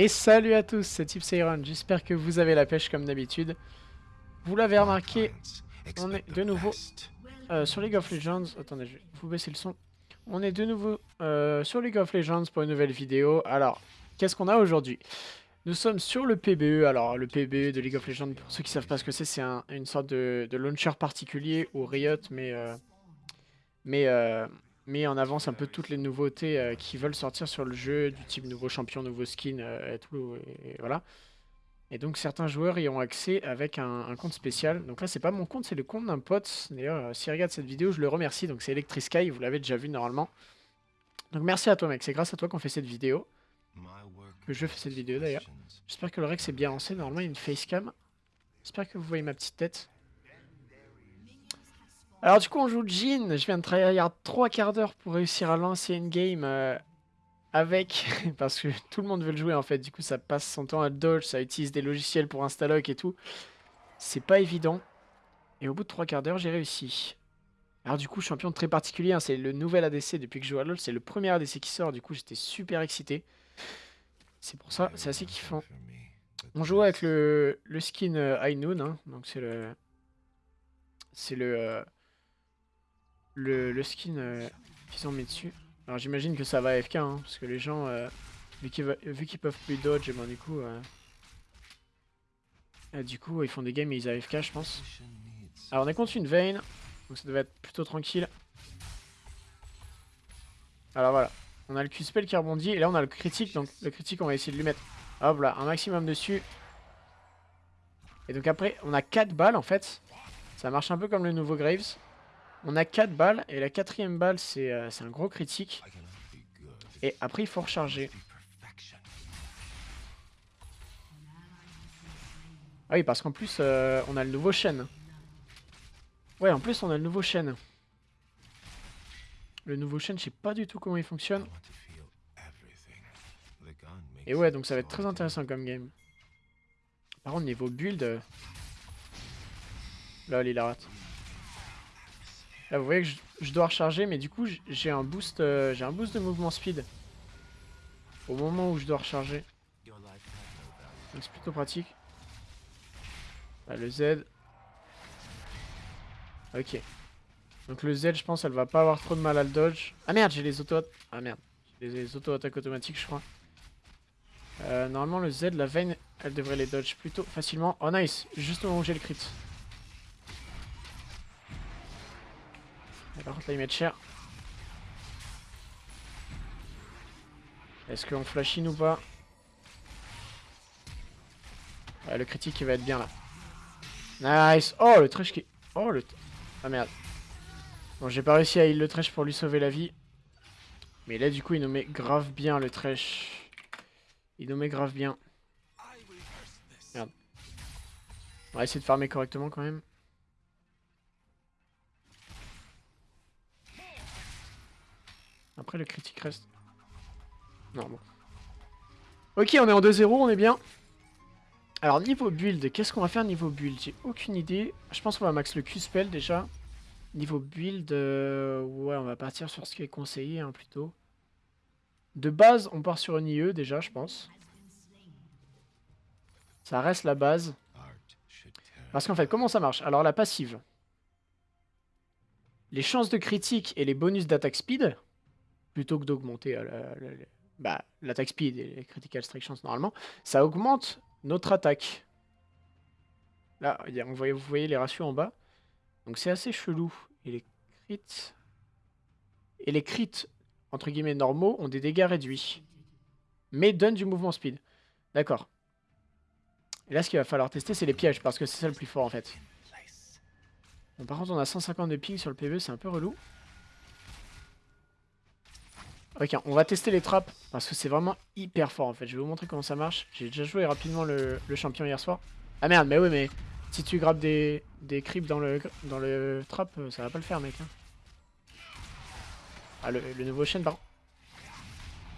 Et salut à tous, c'est Tipsayron, j'espère que vous avez la pêche comme d'habitude. Vous l'avez remarqué, on est de nouveau euh, sur League of Legends. Attendez, je vais vous baisser le son. On est de nouveau euh, sur League of Legends pour une nouvelle vidéo. Alors, qu'est-ce qu'on a aujourd'hui? Nous sommes sur le PBE. Alors, le PBE de League of Legends, pour ceux qui ne savent pas ce que c'est, c'est une sorte de, launcher particulier où Riot met, euh, mais met en avance un peu toutes les nouveautés euh, qui veulent sortir sur le jeu, du type nouveau champion, nouveau skin, euh, et tout, et, voilà. Et donc certains joueurs y ont accès avec un, compte spécial. Donc là c'est pas mon compte, c'est le compte d'un pote. D'ailleurs euh, s'il regarde cette vidéo, je le remercie. Donc c'est Electrisky, vous l'avez déjà vu normalement. Donc merci à toi mec, c'est grâce à toi qu'on fait cette vidéo. Que je fais cette vidéo d'ailleurs. J'espère que le rec s'est bien lancé, normalement il y a une facecam. J'espère que vous voyez ma petite tête. Alors du coup on joue Jin, je viens de travailler 3 quarts d'heure pour réussir à lancer une game euh, avec, parce que tout le monde veut le jouer en fait, du coup ça passe son temps à dodge, ça utilise des logiciels pour installer et tout. C'est pas évident. Et au bout de 3 quarts d'heure j'ai réussi. Alors du coup champion très particulier, hein, c'est le nouvel ADC depuis que je joue à LoL, c'est le premier ADC qui sort, du coup j'étais super excité. C'est pour ça, c'est assez kiffant. On joue avec le, skin euh, High Noon, hein, donc c'est le... C'est le... Le, skin euh, qu'ils ont mis dessus. Alors j'imagine que ça va AFK, hein, parce que les gens, euh, vu qu'ils peuvent plus dodge, et ben du coup... Euh, du coup, ils font des games et ils AFK, je pense. Alors on est contre une veine, donc ça devait être plutôt tranquille. Alors voilà, on a le Q-spell qui rebondit, et là on a le critique, donc le critique on va essayer de lui mettre, hop là, un maximum dessus. Et donc après, on a 4 balles en fait. Ça marche un peu comme le nouveau Graves. On a 4 balles, et la quatrième balle, euh, c'est un gros critique. Et après, il faut recharger. Ah oui, parce qu'en plus, euh, on a le nouveau chaîne. Ouais, en plus, on a le nouveau chaîne. Le nouveau chaîne, je sais pas du tout comment il fonctionne. Et ouais, donc ça va être très intéressant comme game. Par contre, niveau build... Euh, là, il la rate. Là, vous voyez que je, dois recharger, mais du coup, j'ai un boost, euh, j'ai un boost de mouvement speed au moment où je dois recharger. Donc c'est plutôt pratique. le Z. Ok. Donc le Z, je pense, elle va pas avoir trop de mal à le dodge. Ah merde, j'ai les auto Ah merde, les auto-attaques automatiques, je crois. Euh, normalement, le Z, la veine, elle devrait les dodge plutôt facilement. Oh nice, juste au moment où j'ai le crit. Par contre là ils mettent cher. Est-ce qu'on flash in ou pas Le critique il va être bien là. Nice Oh le trash qui... Oh le... Ah merde. Bon j'ai pas réussi à heal le trash pour lui sauver la vie. Mais là du coup il nous met grave bien le trash. Il nous met grave bien. Merde. On va essayer de farmer correctement quand même. Après, le critique reste. Non, bon. Ok, on est en 2-0, on est bien. Alors, niveau build, qu'est-ce qu'on va faire niveau build? J'ai aucune idée. Je pense qu'on va max le Q-spell déjà. Niveau build, euh, ouais, on va partir sur ce qui est conseillé hein, plutôt. De base, on part sur une IE déjà, je pense. Ça reste la base. Parce qu'en fait, comment ça marche? Alors, la passive. Les chances de critique et les bonus d'attaque speed, plutôt que d'augmenter euh, bah, l'attaque speed et les critical strike chance normalement, ça augmente notre attaque. Là, vous voyez, les ratios en bas. Donc c'est assez chelou. Et les crits... Et les crits, entre guillemets, normaux ont des dégâts réduits. Mais donnent du mouvement speed. D'accord. Et là, ce qu'il va falloir tester, c'est les pièges, parce que c'est ça le plus fort, en fait. Bon, par contre, on a 150 de ping sur le PvE, c'est un peu relou. Ok, on va tester les trappes parce que c'est vraiment hyper fort en fait. Je vais vous montrer comment ça marche. J'ai déjà joué rapidement le, champion hier soir. Ah merde, mais oui, mais si tu grappes des, des creeps dans le, dans le trap, euh, ça va pas le faire, mec. Hein. Ah, le, nouveau chaîne, pardon.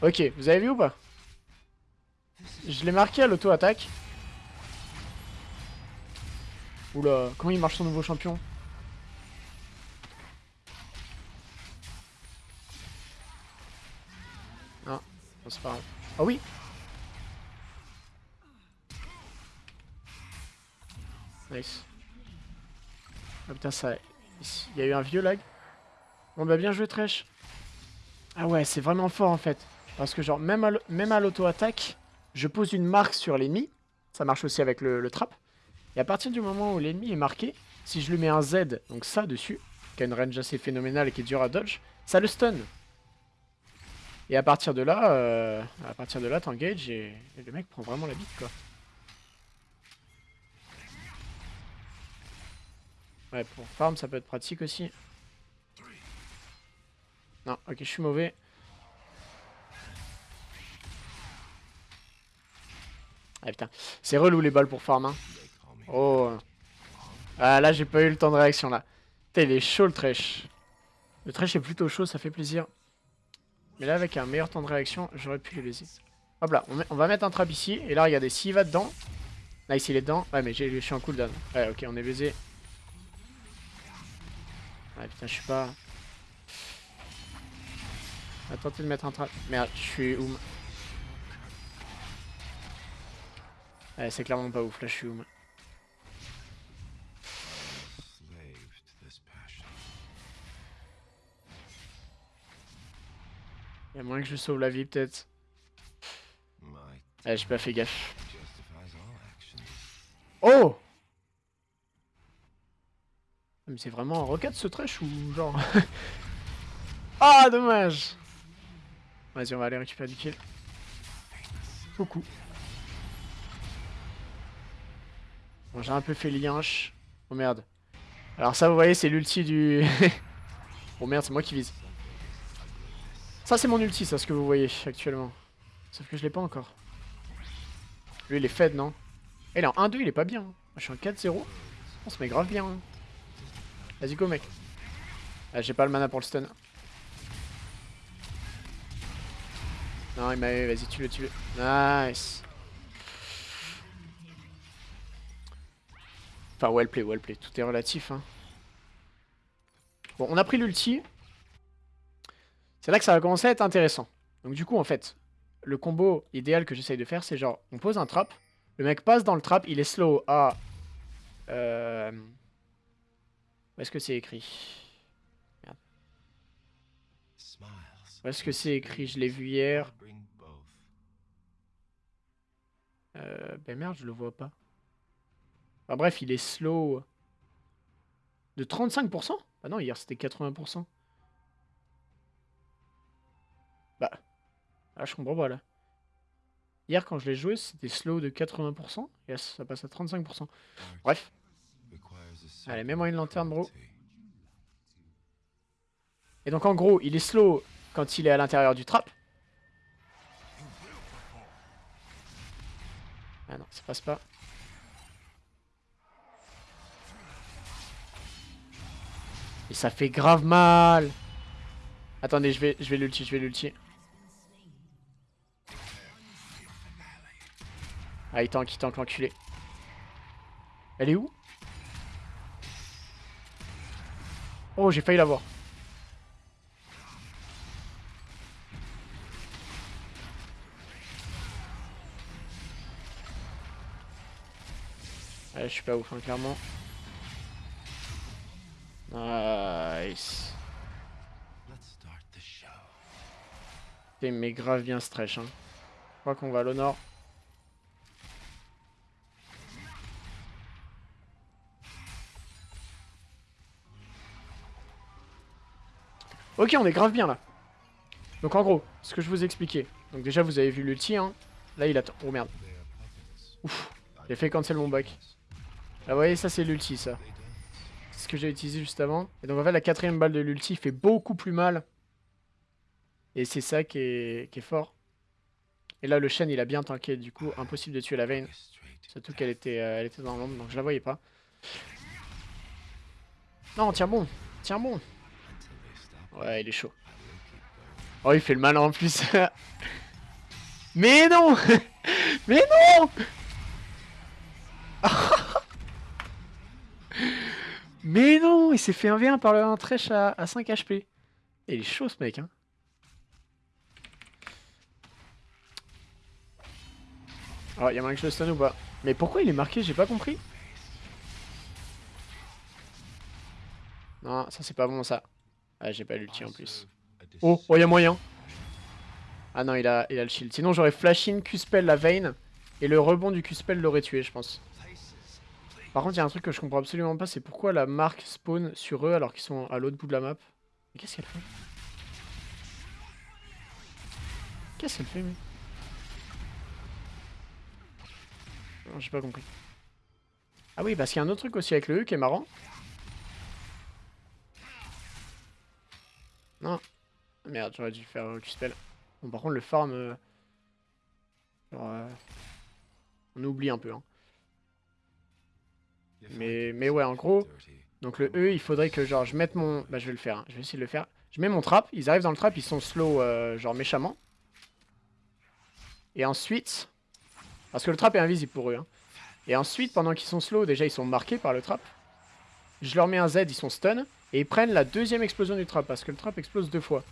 Ok, vous avez vu ou pas? Je l'ai marqué à l'auto-attaque. Oula, comment il marche son nouveau champion? C'est pas grave. Ah oui Nice. Ah putain, ça... Il y a eu un vieux lag. Bon bah bien joué, Trèche. Ah ouais, c'est vraiment fort, en fait. Parce que genre, même à l'auto-attaque, je pose une marque sur l'ennemi. Ça marche aussi avec le, le trap. Et à partir du moment où l'ennemi est marqué, si je lui mets un Z, donc ça dessus, qui a une range assez phénoménale et qui est dure à dodge, ça le stun. Et à partir de là, euh, à partir de là, t'engages et, et le mec prend vraiment la bite quoi. Ouais, pour farm, ça peut être pratique aussi. Non, ok, je suis mauvais. Ah putain, c'est relou les balles pour farm. Hein. Oh. Ah là, j'ai pas eu le temps de réaction là. Putain, il est chaud le trash. Le trash est plutôt chaud, ça fait plaisir. Mais là, avec un meilleur temps de réaction, j'aurais pu le baiser. Hop là, on, va mettre un trap ici. Et là, regardez, s'il va dedans. Nice, il est dedans. Ouais, mais je suis en cooldown. Ouais, ok, on est baisé. Ouais, putain, je suis pas... On va tenter de mettre un trap. Merde, je suis oum. Ouais, c'est clairement pas ouf, là je suis oum. Moins que je sauve la vie peut-être. Ouais, j'ai pas fait gaffe. Oh mais c'est vraiment un rocket ce trash ou genre... ah dommage Vas-y on va aller récupérer du kill. Beaucoup. Bon j'ai un peu fait lianche. Oh merde. Alors ça vous voyez c'est l'ulti du... oh merde c'est moi qui vise. Ça c'est mon ulti ça ce que vous voyez actuellement. Sauf que je l'ai pas encore. Lui il est fed non Et là en 1-2 il est pas bien. Je suis en 4-0. On se met grave bien. Hein. Vas-y, go, mec. Ah, j'ai pas le mana pour le stun. Non, il m'a eu. Vas-y, tue-le, tue-le. Nice. Enfin, well play, well play. Tout est relatif. Hein. Bon, on a pris l'ulti. C'est là que ça va commencer à être intéressant. Donc du coup, en fait, le combo idéal que j'essaye de faire, c'est genre, on pose un trap. Le mec passe dans le trap, il est slow à... Euh, où est-ce que c'est écrit? Merde. Où est-ce que c'est écrit? Je l'ai vu hier. Euh, ben merde, je le vois pas. Enfin bref, il est slow. De 35% Ah non, hier c'était 80%. Bah. Ah, je comprends pas là. Hier, quand je l'ai joué, c'était slow de 80%. Yes, ça passe à 35%. Bref. Allez, mets-moi une lanterne, bro. Et donc, en gros, il est slow quand il est à l'intérieur du trap. Ah non, ça passe pas. Et ça fait grave mal. Attendez, je vais, je vais l'ulti, je vais l'ulti. Ah, il tank, il tank l'enculé. Elle est où? Oh, j'ai failli l'avoir. je suis pas ouf, hein, clairement. Nice. mais grave bien stretch. Hein. Je crois qu'on va à l'honneur. Ok, on est grave bien là. Donc en gros, ce que je vous expliquais. Donc déjà, vous avez vu l'ulti. Hein. Là, il attend. Oh merde. Ouf. J'ai fait cancel mon back. Là, vous voyez, ça, c'est l'ulti, ça. C'est ce que j'ai utilisé juste avant. Et donc, en fait, la quatrième balle de l'ulti fait beaucoup plus mal. Et c'est ça qui est, fort. Et là, le Shen, il a bien tanké. Du coup, impossible de tuer la veine. Surtout qu'elle était, euh, elle était dans l'ombre, donc je la voyais pas. Non, tiens bon. Tiens bon. Ouais, il est chaud. Oh, il fait le malin en plus. Mais non Mais non Mais non Il s'est fait un V1 par le 1 trèche à, 5 HP. Et il est chaud ce mec, hein. Oh, il y a moyen que je le stun ou pas Mais pourquoi il est marqué J'ai pas compris. Non, ça c'est pas bon ça. Ah, j'ai pas l'ulti en plus. Oh, oh, y'a moyen. Ah non, il a, il a le shield. Sinon, j'aurais flash in, Q-spell la vein. Et le rebond du Q-spell l'aurait tué, je pense. Par contre, il y a un truc que je comprends absolument pas, c'est pourquoi la marque spawn sur eux alors qu'ils sont à l'autre bout de la map. Qu'est-ce qu'elle fait? Qu'est-ce qu'elle fait, mais? J'ai pas compris. Ah oui, parce qu'il y a un autre truc aussi avec le E qui est marrant. Non. Merde, j'aurais dû faire un Q-spell. Bon, par contre, le farm... Euh, euh, on oublie un peu, hein. Mais, mais ouais, en gros, donc le E, il faudrait que genre je mette mon... Bah je vais le faire, hein. je vais essayer de le faire. Je mets mon trap, ils arrivent dans le trap, ils sont slow euh, genre méchamment. Et ensuite... Parce que le trap est invisible pour eux. Hein. Et ensuite, pendant qu'ils sont slow, déjà ils sont marqués par le trap. Je leur mets un Z, ils sont stun. Et ils prennent la deuxième explosion du trap, parce que le trap explose deux fois.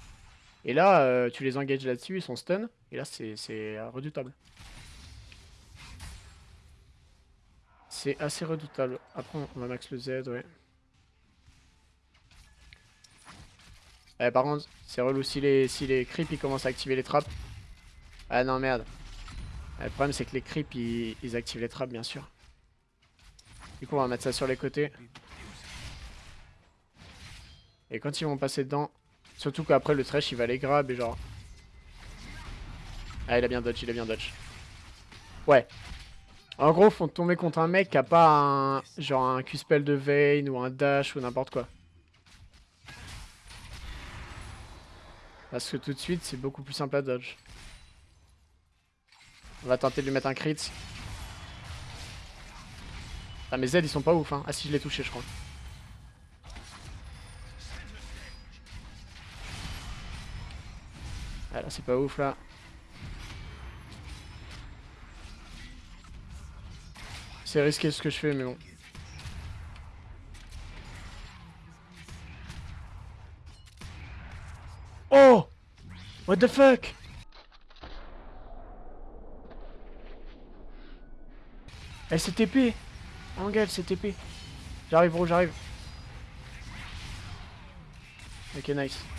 Et là, euh, tu les engages là-dessus, ils sont stun. Et là, c'est redoutable. C'est assez redoutable. Après, on va max le Z, ouais. Eh, par contre, c'est relou si les, si les creeps ils commencent à activer les trappes. Ah non, merde. Eh, le problème, c'est que les creeps ils, ils, activent les trappes, bien sûr. Du coup, on va mettre ça sur les côtés. Et quand ils vont passer dedans, surtout qu'après le trash il va les grab et genre. Ah, il a bien dodge, il a bien dodge. Ouais, en gros, faut tomber contre un mec qui a pas un genre un Q-spell de vein ou un dash ou n'importe quoi. Parce que tout de suite, c'est beaucoup plus simple à dodge. On va tenter de lui mettre un crit. Ah mes Z ils sont pas ouf hein. Ah si je l'ai touché je crois. Ah là c'est pas ouf là. C'est risqué ce que je fais, mais bon. Oh What the fuck? Elle s'est TP c'est TP J'arrive bro, j'arrive. Ok nice.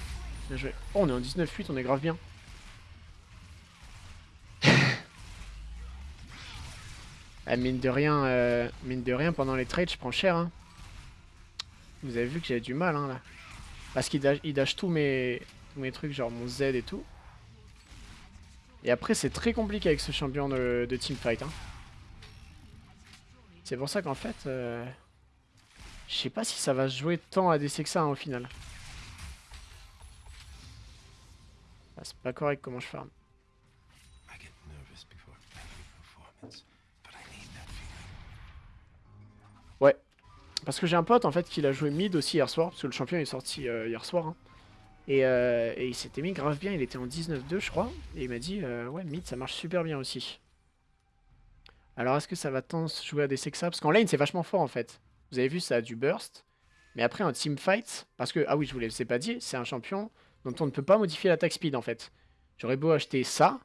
Bien joué. Oh on est en 19-8, on est grave bien. Ah, mine de rien, euh, mine de rien, pendant les trades, je prends cher. Hein. Vous avez vu que j'avais du mal hein, là. Parce qu'il dash, tous mes, trucs, genre mon Z et tout. Et après, c'est très compliqué avec ce champion de, teamfight. Hein. C'est pour ça qu'en fait, euh, je sais pas si ça va jouer tant à DC que ça au final. Ah, c'est pas correct comment je farm. Ouais. Parce que j'ai un pote en fait qui l'a joué mid aussi hier soir, parce que le champion est sorti euh, hier soir. Hein. Euh, et, il s'était mis grave bien, il était en 19-2 je crois. Et il m'a dit, euh, ouais mid ça marche super bien aussi. Alors est-ce que ça va tant se jouer à des sexa Parce qu'en lane c'est vachement fort en fait. Vous avez vu ça a du burst. Mais après en teamfight, parce que, ah oui je vous l'ai pas dit, c'est un champion dont on ne peut pas modifier l'attaque speed en fait. J'aurais beau acheter ça,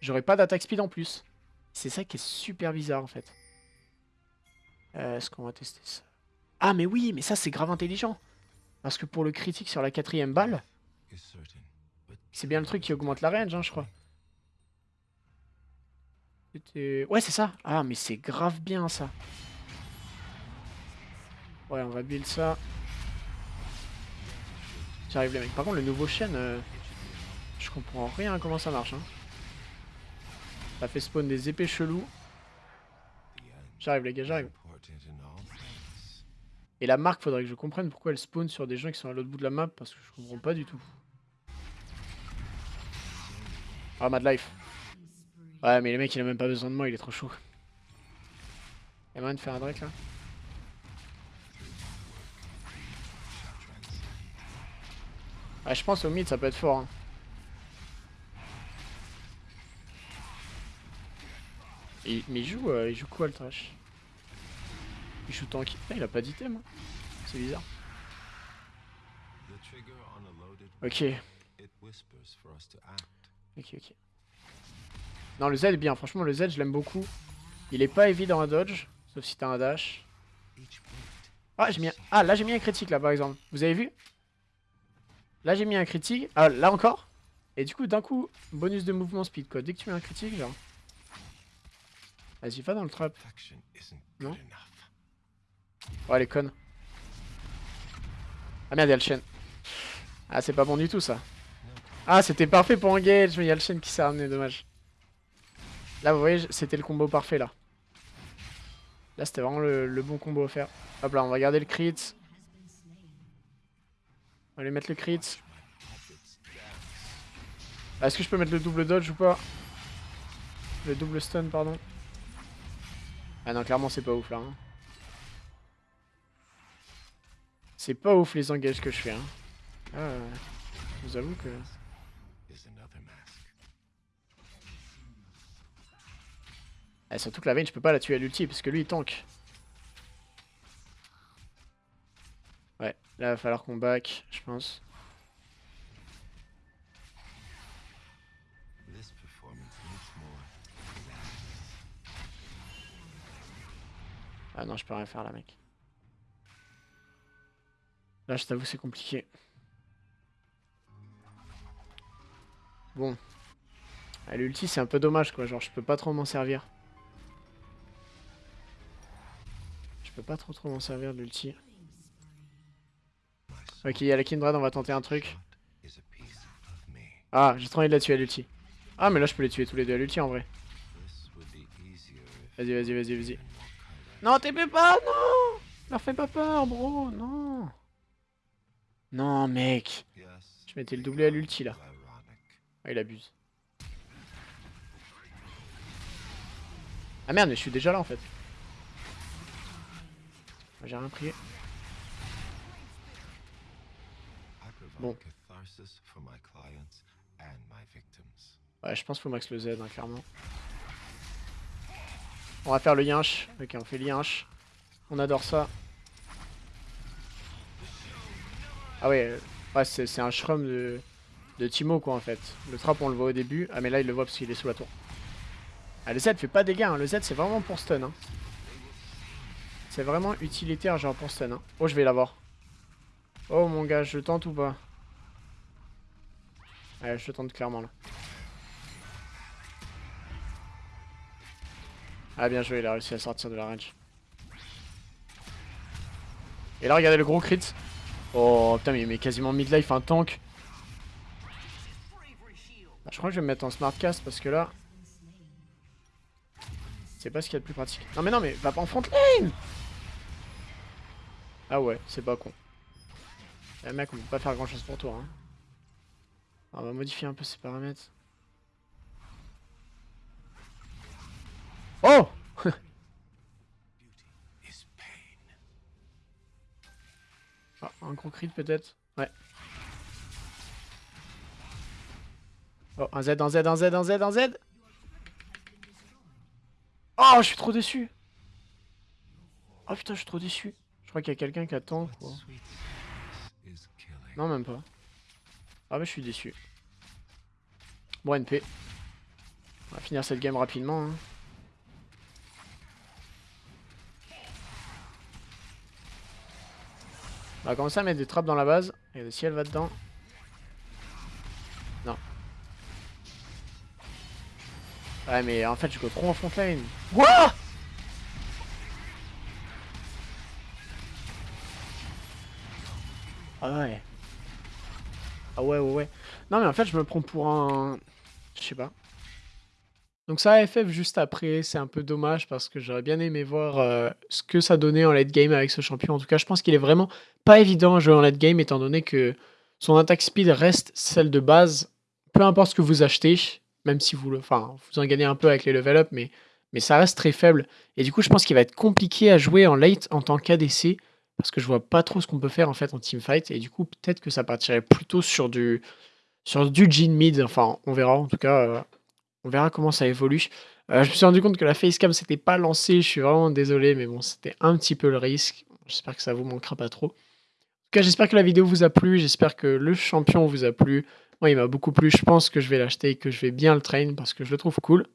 j'aurais pas d'attaque speed en plus. C'est ça qui est super bizarre en fait. Euh, est-ce qu'on va tester ça? Ah mais oui, mais ça c'est grave intelligent. Parce que pour le critique sur la quatrième balle, c'est bien le truc qui augmente la range, hein, je crois. Ouais, c'est ça. Ah, mais c'est grave bien, ça. Ouais, on va build ça. J'arrive les mecs. Par contre, le nouveau chaîne, euh, je comprends rien comment ça marche. Hein. Ça fait spawn des épées chelous. J'arrive les gars, j'arrive. Et la marque, faudrait que je comprenne pourquoi elle spawn sur des gens qui sont à l'autre bout de la map, parce que je comprends pas du tout. Ah, Mad Life. Ouais, mais le mec, il a même pas besoin de moi, il est trop chaud. Y'a moyen de faire un Drake, là? Ouais, je pense au mid, ça peut être fort. Hein. mais il joue, euh, il joue quoi, le trash? Il joue tank. Ah, il a pas d'item. Hein. C'est bizarre. Ok. Ok, ok. Non, le Z est bien. Franchement, le Z, je l'aime beaucoup. Il est pas évident à dodge. Sauf si t'as un dash. Ah, j'ai mis un... ah là j'ai mis un critique là par exemple. Vous avez vu? Là j'ai mis un critique. Ah là encore. Et du coup d'un coup, bonus de mouvement speed quoi. Dès que tu mets un critique genre. Vas-y, va dans le trap. Non Oh, elle est conne. Ah merde, il y a le chêne. Ah, c'est pas bon du tout ça. Ah, c'était parfait pour engage, mais il y a le chêne qui s'est ramené, dommage. Là, vous voyez, c'était le combo parfait là. Là, c'était vraiment le, bon combo à faire. Hop là, on va garder le crit. On va aller mettre le crit. Ah, est-ce que je peux mettre le double dodge ou pas Le double stun, pardon. Ah non, clairement, c'est pas ouf là. Hein. C'est pas ouf les engages que je fais. Hein. Ah, je vous avoue que... Ah, surtout que la veine, je peux pas la tuer à l'ulti parce que lui il tank. Là il va falloir qu'on back, je pense. Ah non, je peux rien faire là, mec. Là, je t'avoue, c'est compliqué. Bon. Ah, L'ulti, c'est un peu dommage, quoi. Genre, je peux pas trop m'en servir. Je peux pas trop trop m'en servir de l'ulti. Ok, il y a la Kindred, on va tenter un truc. Ah, j'ai trop envie de la tuer à l'ulti. Ah, mais là, je peux les tuer tous les deux à l'ulti, en vrai. Vas-y, vas-y, vas-y, vas-y. Non, TP pas, non Leur fais pas peur, bro, non Non, mec Je mettais le doublé à l'ulti, là. Ah, il abuse. Ah merde, mais je suis déjà là, en fait. J'ai rien prié. Bon. Ouais, je pense qu'il faut max le Z, hein, clairement. On va faire le yinch. Ok, on fait le yinch. On adore ça. Ah ouais, ouais c'est un shrum de, de Timo quoi en fait. Le trap on le voit au début. Ah mais là il le voit parce qu'il est sous la tour. Ah le Z fait pas dégâts, hein. le Z c'est vraiment pour stun. Hein. C'est vraiment utilitaire genre pour stun. Hein. Oh je vais l'avoir. Oh mon gars, je tente ou pas? Ouais, je tente clairement là. Ah bien joué, il a réussi à sortir de la range. Et là regardez le gros crit. Oh putain mais il met quasiment mid-life un tank. Ah, je crois que je vais me mettre en smart cast parce que là... C'est pas ce qu'il y a de plus pratique. Non mais non mais va pas en front lane Ah ouais, c'est pas con. Eh mec, on peut pas faire grand chose pour toi. Hein. On va modifier un peu ses paramètres. Oh ah, un gros crit peut-être Ouais. Oh, un Z, un Z, un Z, un Z, un Z Oh, je suis trop déçu Oh putain, je suis trop déçu. Je crois qu'il y a quelqu'un qui attend, quoi. Non, même pas. Ah mais je suis déçu. Bon, NP. On va finir cette game rapidement. Hein. On va commencer à mettre des trappes dans la base. Et si elle va dedans. Non. Ouais mais en fait je go trop en front lane. Ah ouais. Ah ouais ouais ouais. Non mais en fait je me prends pour un... Je sais pas. Donc ça, FF juste après, c'est un peu dommage parce que j'aurais bien aimé voir euh, ce que ça donnait en late game avec ce champion. En tout cas, je pense qu'il est vraiment pas évident à jouer en late game étant donné que son attaque speed reste celle de base, peu importe ce que vous achetez, même si vous, vous en gagnez un peu avec les level up, mais, mais ça reste très faible. Et du coup, je pense qu'il va être compliqué à jouer en late en tant qu'ADC parce que je vois pas trop ce qu'on peut faire en fait en teamfight. Et du coup, peut-être que ça partirait plutôt sur du, sur du mid. Enfin, on verra en tout cas. Euh, on verra comment ça évolue. Euh, je me suis rendu compte que la facecam s'était pas lancée, je suis vraiment désolé, mais bon, c'était un petit peu le risque. J'espère que ça vous manquera pas trop. En tout cas, j'espère que la vidéo vous a plu, j'espère que le champion vous a plu. Moi, il m'a beaucoup plu, je pense que je vais l'acheter et que je vais bien le train parce que je le trouve cool.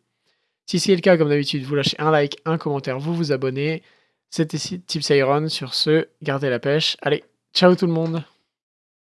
Si c'est le cas, comme d'habitude, vous lâchez un like, un commentaire, vous vous abonnez. C'était Tips Iron. Sur ce, gardez la pêche. Allez, ciao tout le monde